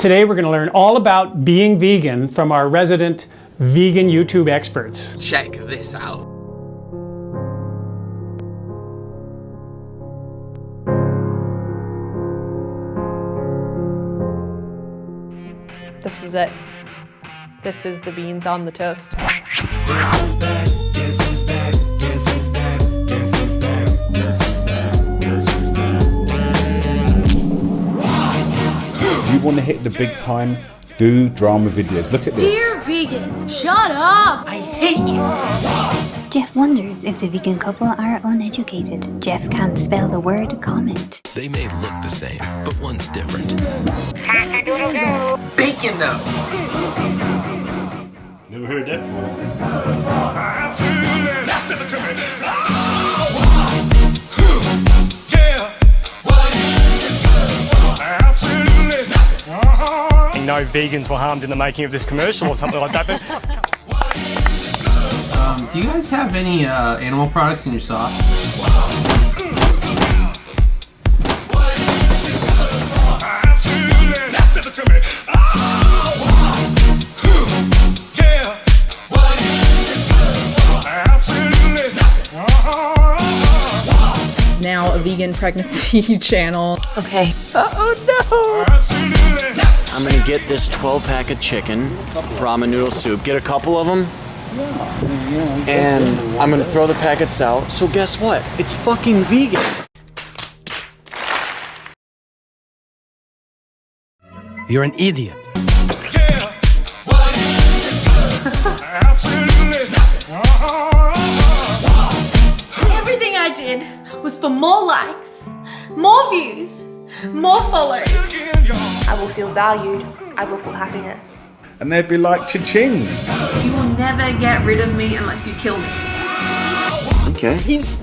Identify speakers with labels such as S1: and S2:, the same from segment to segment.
S1: Today we're going to learn all about being vegan from our resident vegan YouTube experts.
S2: Check this out.
S3: This is it. This is the beans on the toast.
S4: Want to hit the big time, do drama videos. Look at this.
S5: Dear vegans, shut up! I hate you!
S6: Jeff wonders if the vegan couple are uneducated. Jeff can't spell the word comment.
S7: They may look the same, but one's different.
S2: Bacon though.
S4: Never heard that before.
S8: No vegans were harmed in the making of this commercial or something like that. But
S9: Um, do you guys have any uh, animal products in your sauce?
S3: Now a vegan pregnancy channel.
S5: Okay.
S3: Oh
S10: I'm gonna get this 12 pack of chicken, ramen noodle soup, get a couple of them, and I'm gonna throw the packets out. So guess what? It's fucking vegan.
S7: You're an idiot.
S5: Everything I did was for more likes, more views, more followers. I will feel valued. I will feel happiness.
S4: And they'd be like, cha-ching.
S5: You will never get rid of me unless you kill me.
S10: Okay.
S11: He's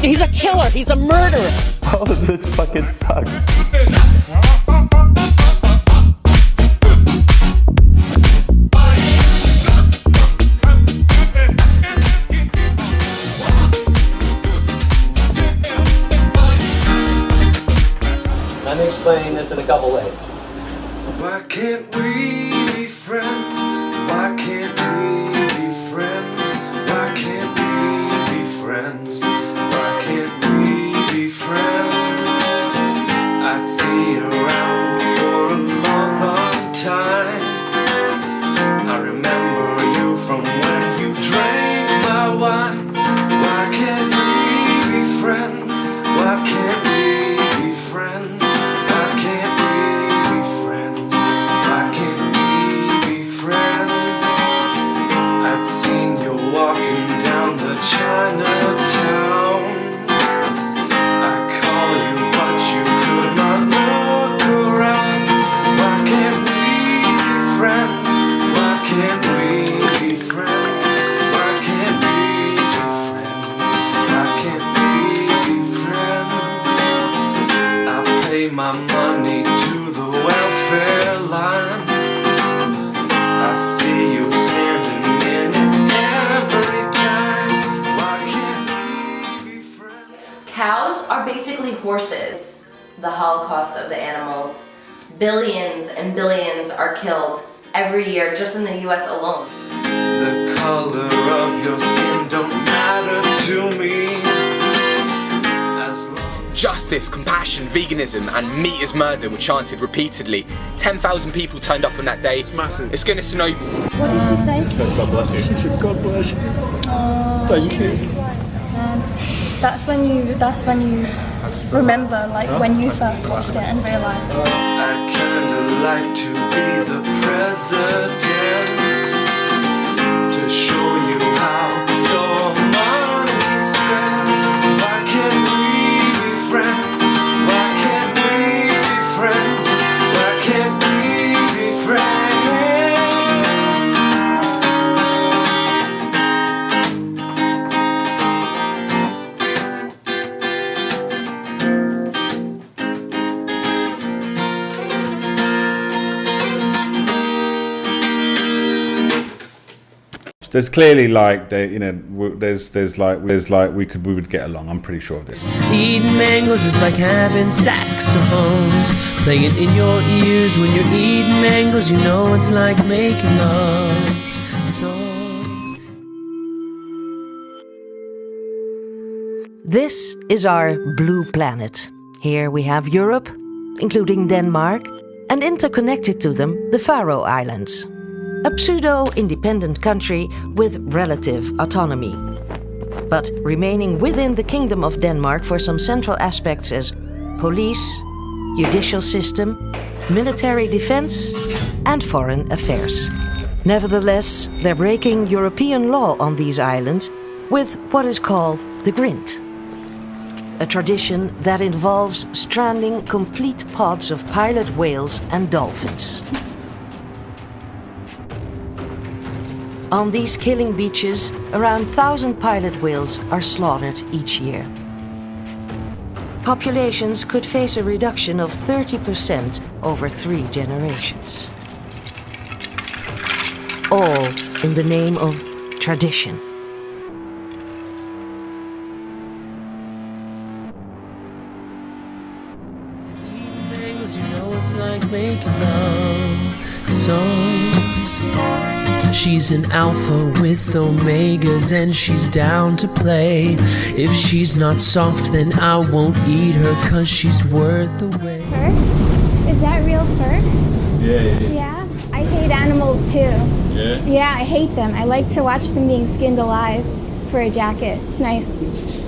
S11: he's a killer. He's a murderer.
S10: All of oh, this fucking sucks.
S12: can't we pay my money to the welfare line. I see you standing in it every time. Why can't we be friends?
S13: Cows are basically horses. The holocaust of the animals. Billions and billions are killed every year just in the US alone.
S12: The color of your skin don't matter to me. As long
S2: Justice, compassion, veganism, and meat is murder were chanted repeatedly. 10,000 people turned up on that day. It's massive. It's going to snowball.
S6: What did she say?
S4: God bless you. God bless you. Oh, Thank you.
S5: That's when you. That's when you remember, like when you first watched it and realized.
S12: I'd kinda like to be the president
S4: there's clearly like there, you know, there's there's like there's like we could we would get along. I'm pretty sure of this.
S14: Eating mangoes is like having saxophones playing in your ears when you're eating mangoes. You know it's like making love songs.
S15: This is our blue planet. Here we have Europe, including Denmark, and interconnected to them, the Faroe Islands. A pseudo independent country with relative autonomy. But remaining within the Kingdom of Denmark for some central aspects as police, judicial system, military defense, and foreign affairs. Nevertheless, they're breaking European law on these islands with what is called the Grind. A tradition that involves stranding complete pods of pilot whales and dolphins. On these killing beaches, around 1,000 pilot whales are slaughtered each year. Populations could face a reduction of 30% over three generations. All in the name of tradition.
S14: You know it's like making love songs. She's an alpha with omegas and she's down to play. If she's not soft, then I won't eat her cause she's worth the wait. Fur?
S16: Is that real fur?
S17: Yeah, yeah, yeah.
S16: Yeah. I hate animals too.
S17: Yeah?
S16: Yeah, I hate them. I like to watch them being skinned alive for a jacket. It's nice.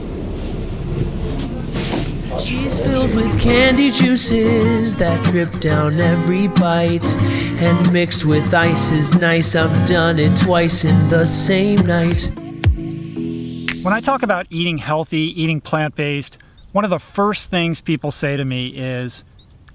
S14: She's filled with candy juices that drip down every bite. And mixed with ice is nice. I've done it twice in the same night.
S1: When I talk about eating healthy, eating plant based, one of the first things people say to me is,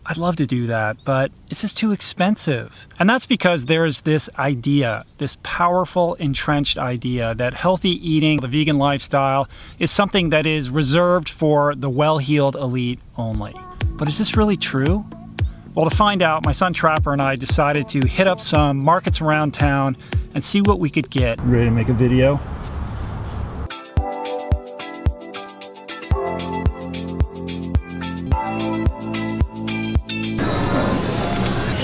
S1: I'd love to do that, but it's just too expensive. And that's because there's this idea, this powerful, entrenched idea that healthy eating, the vegan lifestyle, is something that is reserved for the well heeled elite only. But is this really true? Well, to find out, my son Trapper and I decided to hit up some markets around town and see what we could get. Ready to make a video?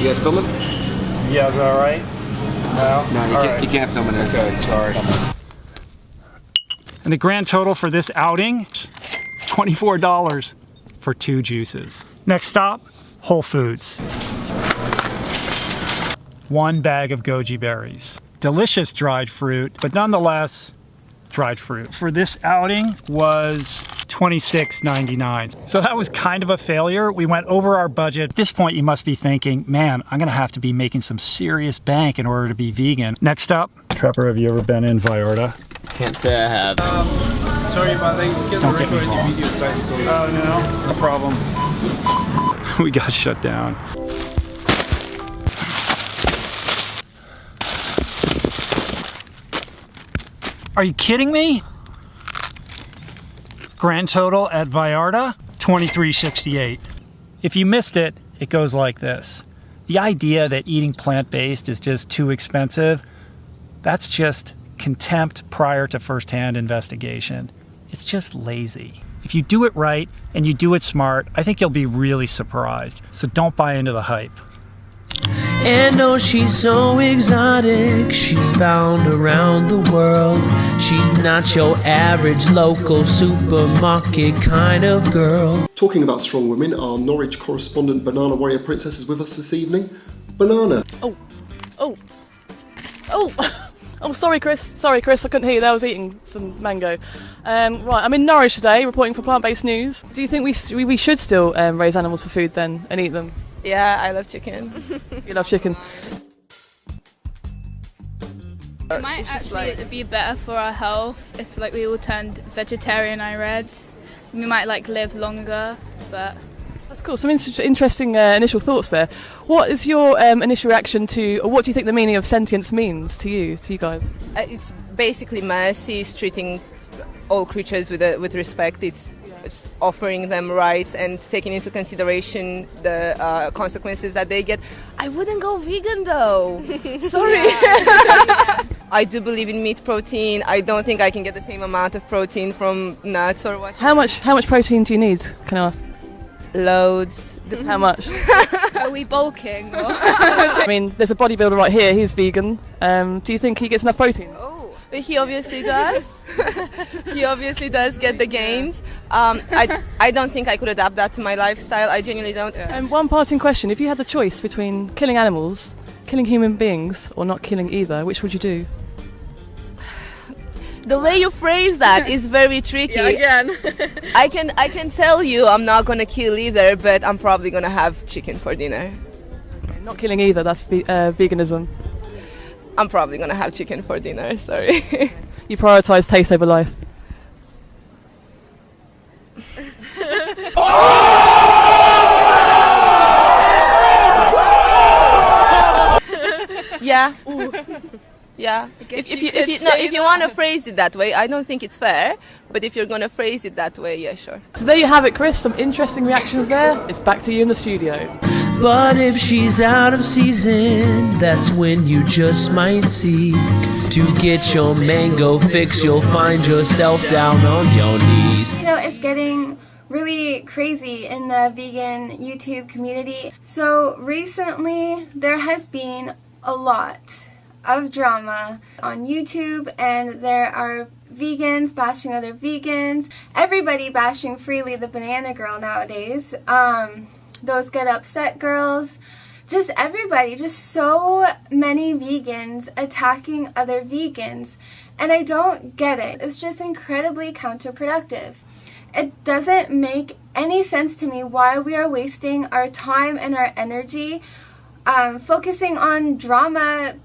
S18: You guys filming?
S1: Yeah, is that all right? No?
S18: No, you, can't,
S1: right.
S18: you can't film in there.
S1: Okay, sorry. And the grand total for this outing, $24 for two juices. Next stop, Whole Foods. One bag of goji berries. Delicious dried fruit, but nonetheless, dried fruit. For this outing was $26.99. So that was kind of a failure. We went over our budget. At this point, you must be thinking, man, I'm gonna have to be making some serious bank in order to be vegan. Next up, Trapper, have you ever been in Vallarta?
S10: Can't say I have.
S17: Um, sorry, but I get
S1: Don't
S17: the
S1: get me
S17: record
S1: wrong.
S17: the video.
S1: Oh, no, no problem. we got shut down. Are you kidding me? Grand total at Vallarta, 2368. If you missed it, it goes like this. The idea that eating plant-based is just too expensive, that's just contempt prior to first-hand investigation. It's just lazy. If you do it right and you do it smart, I think you'll be really surprised. So don't buy into the hype.
S14: And oh, she's so exotic. She's found around the world. She's not your average local supermarket kind of girl.
S19: Talking about strong women, our Norwich correspondent Banana Warrior Princess is with us this evening. Banana.
S20: Oh, oh, oh, oh, sorry, Chris. Sorry, Chris, I couldn't hear you there. I was eating some mango. Um, right, I'm in Norwich today reporting for plant based news. Do you think we, we, we should still um, raise animals for food then and eat them?
S3: Yeah, I love chicken.
S20: You love chicken.
S21: It might actually be better for our health if like we all turned vegetarian. I read we might like live longer, but
S20: That's cool. Some in- interesting uh, initial thoughts there. What is your um, initial reaction to, or what do you think the meaning of sentience means to you, to you guys?
S3: Uh, it's basically mercy, is treating all creatures with uh, with respect. It's it's offering them rights and taking into consideration the uh, consequences that they get. I wouldn't go vegan though. Sorry. I do believe in meat protein. I don't think I can get the same amount of protein from nuts or what.
S20: How much how much protein do you need? Can I ask?
S3: Loads.
S20: How much?
S21: Are we bulking? Or?
S20: I mean, there's a bodybuilder right here. He's vegan. Um, do you think he gets enough protein?
S3: But he obviously does. he obviously does get the gains. Um, I, I don't think I could adapt that to my lifestyle. I genuinely don't.
S20: And one passing question: If you had the choice between killing animals, killing human beings, or not killing either, which would you do?
S3: The way you phrase that is very tricky.
S20: Yeah, again.
S3: I can I can tell you I'm not gonna kill either, but I'm probably gonna have chicken for dinner.
S20: Not killing either. That's ve- uh, veganism.
S3: I'm probably gonna have chicken for dinner. Sorry.
S20: You prioritize taste over life.
S3: yeah. Yeah. If, if you if you no, if you want to phrase it that way, I don't think it's fair. But if you're gonna phrase it that way, yeah, sure.
S20: So there you have it, Chris. Some interesting reactions there. It's back to you in the studio.
S14: But if she's out of season, that's when you just might see. To get your mango fix, you'll find yourself down on your knees.
S16: You know, it's getting really crazy in the vegan YouTube community. So recently, there has been a lot of drama on YouTube, and there are vegans bashing other vegans, everybody bashing Freelee the banana girl nowadays. Um, those get upset girls, just everybody, just so many vegans attacking other vegans. And I don't get it. It's just incredibly counterproductive. It doesn't make any sense to me why we are wasting our time and our energy um, focusing on drama,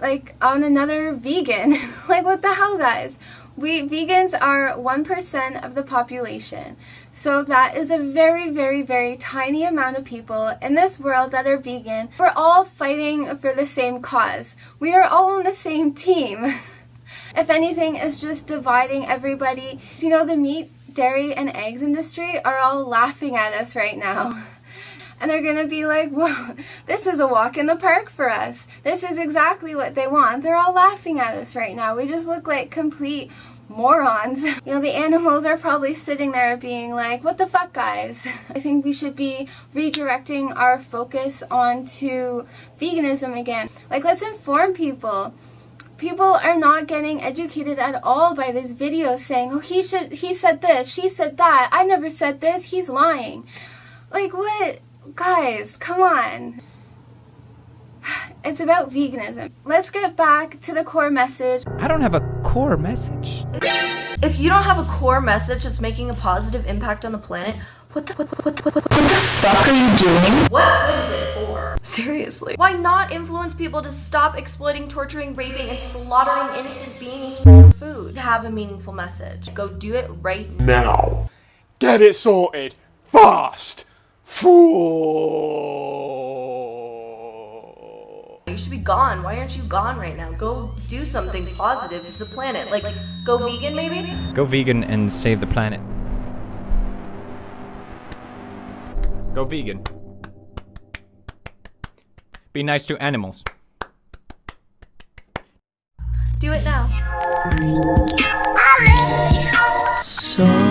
S16: like on another vegan. like, what the hell, guys? We vegans are 1% of the population. So that is a very, very, very tiny amount of people in this world that are vegan. We're all fighting for the same cause. We are all on the same team. if anything, it's just dividing everybody. You know, the meat, dairy, and eggs industry are all laughing at us right now. And they're gonna be like, well, this is a walk in the park for us. This is exactly what they want. They're all laughing at us right now. We just look like complete morons. You know, the animals are probably sitting there being like, what the fuck, guys? I think we should be redirecting our focus onto veganism again. Like, let's inform people. People are not getting educated at all by this video saying, oh, he should, he said this, she said that, I never said this, he's lying. Like, what? Guys, come on. It's about veganism. Let's get back to the core message.
S22: I don't have a core message.
S23: If you don't have a core message that's making a positive impact on the planet, what the, what, what, what, what the fuck are you doing? What good is it for? Seriously. Why not influence people to stop exploiting, torturing, raping, and slaughtering innocent beings for food? Have a meaningful message. Go do it right
S24: Now. Get it sorted. Fast. Fool.
S23: You should be gone. Why aren't you gone right now? Go do something positive for the planet. Like, go vegan maybe?
S22: Go vegan and save the planet. Go vegan. Be nice to animals.
S23: Do it now.
S14: So